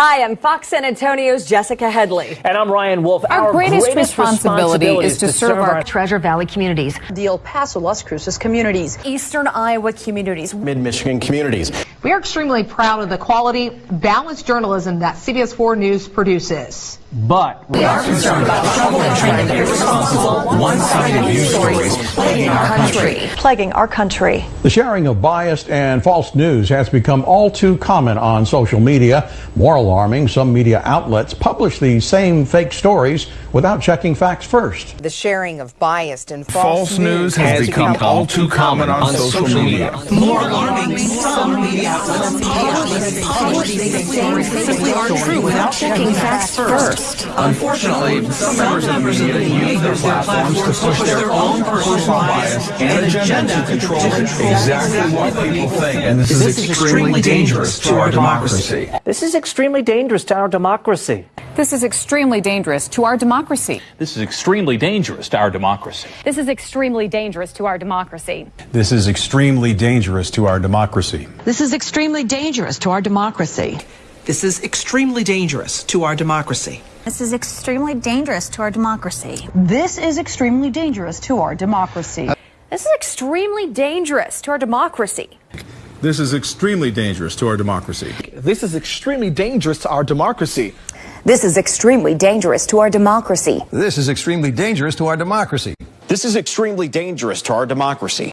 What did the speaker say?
Hi, I'm Fox San Antonio's Jessica Headley. And I'm Ryan Wolf. Our, greatest, responsibility, is to serve our Treasure Valley communities, the El Paso, Las Cruces communities, Eastern Iowa communities, Mid Michigan communities. We are extremely proud of the quality, balanced journalism that CBS 4 News produces. But we are concerned about the trouble and trend of irresponsible, one-sided news stories plaguing our country. plaguing our country. The sharing of biased and false news has become all too common on social media. More alarming, some media outlets publish these same fake stories without checking facts first. The sharing of biased and false, false news has become all too common on social media. More alarming, some media outlets publish these same fake stories that simply are true without checking facts first. Unfortunately, some members of the media use their platforms to push their own personal bias and agenda to control exactly what people think. And this, This is extremely dangerous to our democracy. This is extremely dangerous to our democracy. This is extremely dangerous to our democracy. This is extremely dangerous to our democracy. This is extremely dangerous to our democracy. This is extremely dangerous to our democracy. This is extremely dangerous to our democracy. This is extremely dangerous to our democracy. This is extremely dangerous to our democracy. This is extremely dangerous to our democracy. This is extremely dangerous to our democracy. This is extremely dangerous to our democracy. This is extremely dangerous to our democracy. This is extremely dangerous to our democracy. This is extremely dangerous to our democracy. This is extremely dangerous to our democracy.